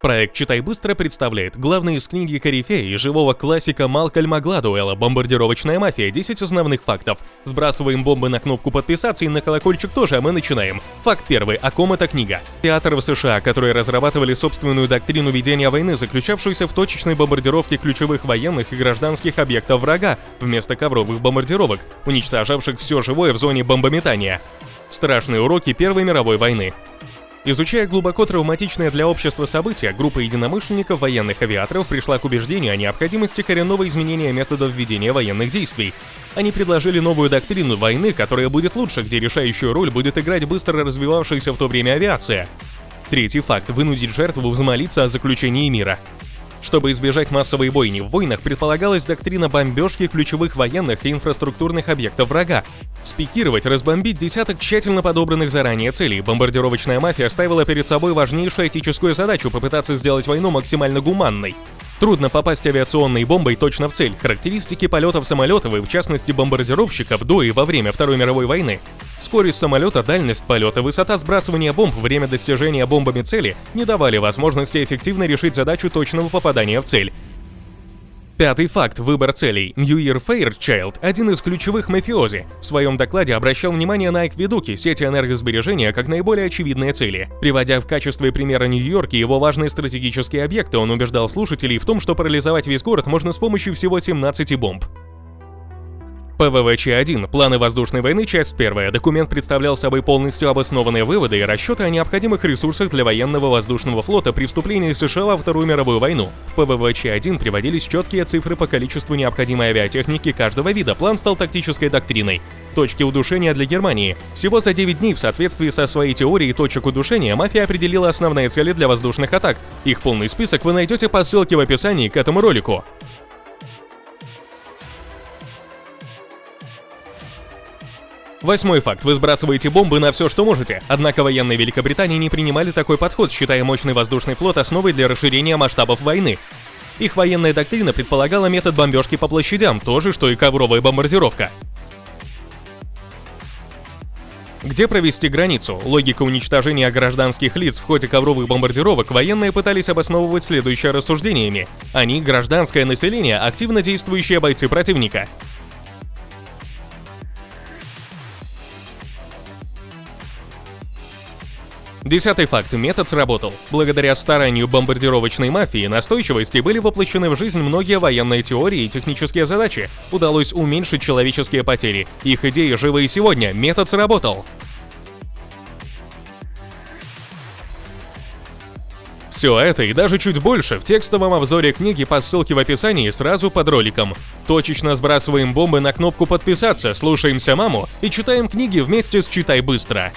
Проект «Читай быстро» представляет главные из книги Корифея и живого классика Малкольма Гладуэлла «Бомбардировочная мафия. 10 основных фактов». Сбрасываем бомбы на кнопку подписаться и на колокольчик тоже, а мы начинаем. Факт первый. О ком эта книга? Театр в США, которые разрабатывали собственную доктрину ведения войны, заключавшуюся в точечной бомбардировке ключевых военных и гражданских объектов врага, вместо ковровых бомбардировок, уничтожавших все живое в зоне бомбометания. Страшные уроки Первой мировой войны. Изучая глубоко травматичное для общества событие, группа единомышленников военных авиаторов пришла к убеждению о необходимости коренного изменения методов ведения военных действий. Они предложили новую доктрину войны, которая будет лучше, где решающую роль будет играть быстро развивавшаяся в то время авиация. Третий факт – вынудить жертву взмолиться о заключении мира. Чтобы избежать массовой бойни в войнах, предполагалась доктрина бомбежки ключевых военных и инфраструктурных объектов врага. Спикировать, разбомбить десяток тщательно подобранных заранее целей. Бомбардировочная мафия ставила перед собой важнейшую этическую задачу попытаться сделать войну максимально гуманной. Трудно попасть авиационной бомбой точно в цель. Характеристики полетов самолетов и в частности бомбардировщиков до и во время Второй мировой войны Скорость самолета, дальность полета, высота сбрасывания бомб, время достижения бомбами цели не давали возможности эффективно решить задачу точного попадания в цель. Пятый факт – выбор целей. Мьюир Фейрчайлд, один из ключевых мафиози, в своем докладе обращал внимание на акведуки, сети энергосбережения как наиболее очевидные цели. Приводя в качестве примера Нью-Йорк и его важные стратегические объекты, он убеждал слушателей в том, что парализовать весь город можно с помощью всего 17 бомб. ПВВЧ-1. Планы воздушной войны. Часть первая. Документ представлял собой полностью обоснованные выводы и расчеты о необходимых ресурсах для военного воздушного флота при вступлении США во Вторую мировую войну. В ПВВЧ-1 приводились четкие цифры по количеству необходимой авиатехники каждого вида. План стал тактической доктриной. Точки удушения для Германии. Всего за 9 дней в соответствии со своей теорией точек удушения мафия определила основные цели для воздушных атак. Их полный список вы найдете по ссылке в описании к этому ролику. Восьмой факт. Вы сбрасываете бомбы на все, что можете. Однако военные Великобритании не принимали такой подход, считая мощный воздушный флот основой для расширения масштабов войны. Их военная доктрина предполагала метод бомбежки по площадям, то же, что и ковровая бомбардировка. Где провести границу? Логика уничтожения гражданских лиц в ходе ковровых бомбардировок военные пытались обосновывать следующее рассуждениями. Они – гражданское население, активно действующие бойцы противника. Десятый факт. Метод сработал. Благодаря старанию бомбардировочной мафии и настойчивости были воплощены в жизнь многие военные теории и технические задачи. Удалось уменьшить человеческие потери. Их идеи живы и сегодня. Метод сработал. Все это и даже чуть больше в текстовом обзоре книги по ссылке в описании сразу под роликом. Точечно сбрасываем бомбы на кнопку подписаться, слушаемся маму и читаем книги вместе с «Читай быстро».